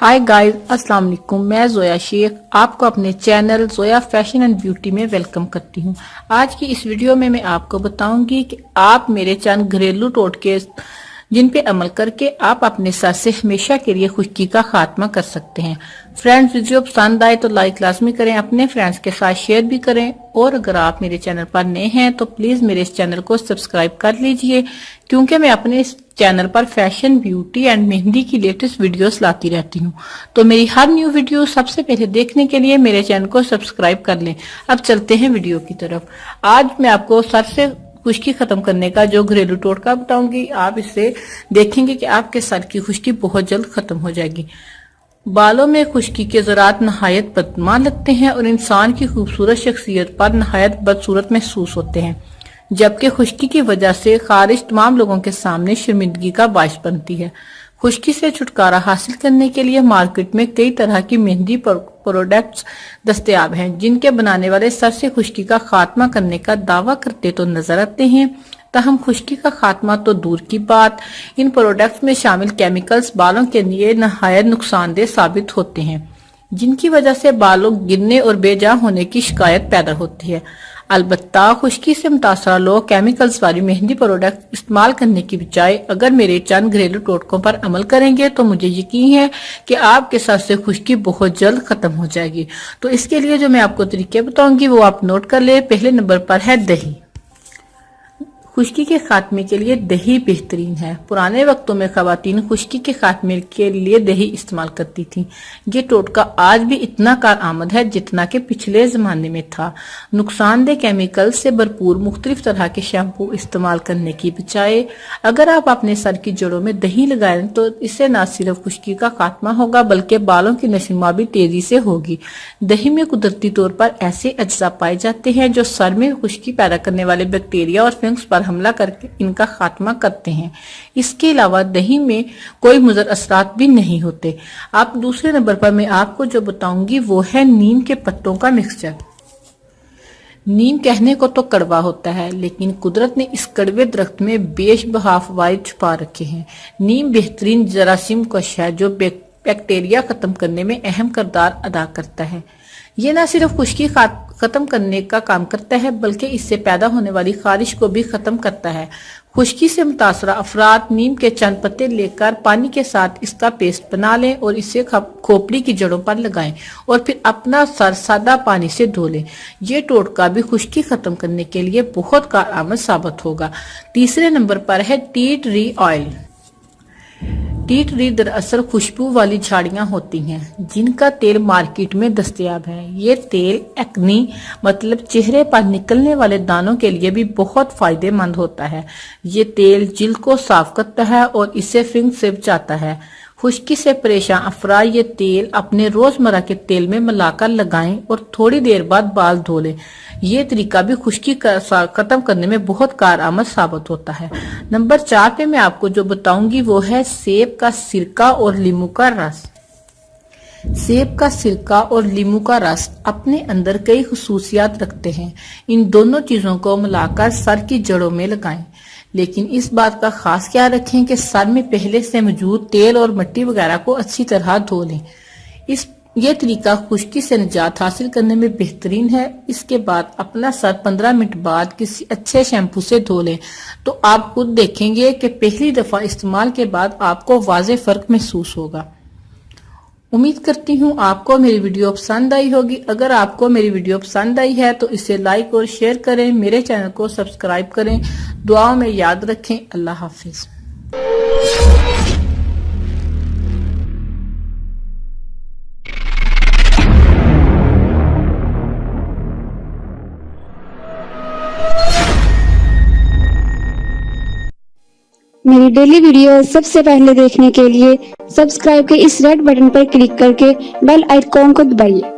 High guys السلام علیکم میں زویا شیخ آپ کو اپنے channel Zoya fashion and beauty میں ویلکم کرتی ہوں آج کی اس ویڈیو میں میں آپ کو بتاؤں گی کہ آپ میرے چند گھریلو ٹوٹ کے جن پہ عمل کر کے آپ اپنے ساتھ سے ہمیشہ کے لیے خشکی کا خاتمہ کر سکتے ہیں۔ فرینڈز ویڈیو پسند آئے تو لائک لازمی کریں، اپنے فرینڈز کے ساتھ شیئر بھی کریں۔ اور اگر آپ میرے چینل پر نئے ہیں تو پلیز میرے اس چینل کو سبسکرائب کر لیجیے، کیونکہ میں اپنے اس چینل پر فیشن، بیوٹی اینڈ مہندی کی لیٹسٹ ویڈیوز لاتی رہتی ہوں۔ تو میری ہر نیو ویڈیو سب سے پہلے دیکھنے کے لیے میرے چینل کو سبسکرائب کر لیں۔ اب چلتے ہیں ویڈیو کی طرف۔ آج میں آپ کو سر سے خشکی ختم کرنے کا، جو گھریلو ٹوٹکا بتاؤں گی آپ اس سے دیکھیں گے کہ آپ کے سر کی خشکی بہت جلد ختم ہو جائے گی۔ بالوں میں خشکی کے ذرات نہایت بدمان لگتے ہیں اور انسان کی خوبصورت شخصیت پر نہایت بدصورت محسوس ہوتے ہیں۔ جبکہ خشکی کی وجہ سے خارج تمام لوگوں کے سامنے شرمندگی کا باعث بنتی ہے۔ خشکی سے چھٹکارا حاصل کرنے کے لیے مارکیٹ میں کئی طرح کی مہندی پروڈکٹس دستیاب ہیں۔ جن کے بنانے والے سر سے خشکی کا خاتمہ کرنے کا دعویٰ کرتے تو نظر آتے ہیں۔ تاہم، خشکی کا خاتمہ تو دور کی بات۔ ان پروڈکٹس میں شامل کیمیکلز بالوں کے لیے نہایت نقصان دہ ثابت ہوتے ہیں، جن کی وجہ سے بالوں گرنے اور بے جا ہونے کی شکایت پیدا ہوتی ہے۔ البتہ خشکی سے متاثرہ لوگ کیمیکلز والی مہندی پروڈکٹ استعمال کرنے کی بجائے اگر میرے چند گھریلو ٹوٹکوں پر عمل کریں گے تو مجھے یقین ہے کہ آپ کے ساتھ سے خشکی بہت جلد ختم ہو جائے گی۔ تو اس کے لیے جو میں آپ کو طریقے بتاؤں گی وہ آپ نوٹ کر لیں۔ پہلے نمبر پر ہے دہی۔ خشکی کے خاتمے کے لیے دہی بہترین ہے۔ پرانے وقتوں میں خواتین خشکی کے خاتمے کے لیے دہی استعمال کرتی تھی یہ ٹوٹکا آج بھی اتنا کار آمد ہے جتنا کہ پچھلے زمانے میں تھا۔ نقصان دہ کیمیکل سے بھرپور مختلف طرح کے شیمپو استعمال کرنے کی بچائے اگر آپ اپنے سر کی جڑوں میں دہی لگائیں تو اس سے نہ صرف خشکی کا خاتمہ ہوگا بلکہ بالوں کی نشما بھی تیزی سے ہوگی۔ دہی میں قدرتی طور پر ایسے اجزاء پائے جاتے ہیں جو سر میں خشکی پیدا کرنے والے بیکٹیریا اور فنگس پر حملہ کر کے ان کا خاتمہ کرتے ہیں۔ اس کے علاوہ دہی میں کوئی مضر اثرات بھی نہیں ہوتے۔ آپ دوسرے نمبر پر میں آپ کو جو بتاؤں گی وہ ہے نیم کے پتوں کا مکسچر۔ نیم کہنے کو تو کڑوا ہوتا ہے، لیکن قدرت نے اس کڑوے درخت میں بیش بہاف وائد چھپا رکھے ہیں۔ نیم بہترین جراثیم کش ہے جو بیکٹیریا ختم کرنے میں اہم کردار ادا کرتا ہے۔ یہ نہ صرف خشکی خاتمہ ختم کرنے کا کام کرتا ہے، بلکہ اس سے پیدا ہونے والی خارش کو بھی ختم کرتا ہے۔ خشکی سے متاثرہ افراد نیم کے چند پتے لے کر پانی کے ساتھ اس کا پیسٹ بنا لیں اور اسے کھوپڑی کی جڑوں پر لگائیں اور پھر اپنا سر سادہ پانی سے دھو لیں۔ یہ ٹوٹکا بھی خشکی ختم کرنے کے لیے بہت کارآمد ثابت ہوگا۔ تیسرے نمبر پر ہے ٹیٹ ری آئل۔ ٹیٹری دراصل خوشبو والی جھاڑیاں ہوتی ہیں، جن کا تیل مارکیٹ میں دستیاب ہے۔ یہ تیل ایکنی مطلب چہرے پر نکلنے والے دانوں کے لیے بھی بہت فائدے مند ہوتا ہے۔ یہ تیل جلد کو صاف کرتا ہے اور اسے فنگ سے بچاتا ہے۔ خشکی سے پریشان افراد یہ تیل اپنے روزمرہ کے تیل میں ملا کر لگائیں اور تھوڑی دیر بعد بال دھو لیں۔ یہ طریقہ بھی خشکی ختم کرنے میں بہت کارآمد ثابت ہوتا ہے۔ نمبر چار پہ میں آپ کو جو بتاؤں گی وہ ہے سیب کا سرکہ اور لیمو کا رس۔ سیب کا سرکہ اور لیمو کا رس اپنے اندر کئی خصوصیات رکھتے ہیں۔ ان دونوں چیزوں کو ملا کر سر کی جڑوں میں لگائیں۔ لیکن اس بات کا خاص کیا رکھیں کہ سر میں پہلے سے موجود تیل اور مٹی وغیرہ کو اچھی طرح دھو لیں۔ اس، یہ طریقہ خشکی سے نجات حاصل کرنے میں بہترین ہے۔ اس کے بعد اپنا سر پندرہ منٹ بعد کسی اچھے شیمپو سے دھو لیں۔ تو آپ خود دیکھیں گے کہ پہلی دفعہ استعمال کے بعد آپ کو واضح فرق محسوس ہوگا۔ امید کرتی ہوں آپ کو میری ویڈیو پسند آئی ہوگی۔ اگر آپ کو میری ویڈیو پسند آئی ہے تو اسے لائک اور شیئر کریں، میرے چینل کو سبسکرائب کریں۔ دعاوں میں یاد رکھیں۔ اللہ حافظ۔ میری ڈیلی ویڈیو سب سے پہلے دیکھنے کے لیے سبسکرائب کے اس ریڈ بٹن پر کلک کر کے بیل آئیکن کو دبائیے۔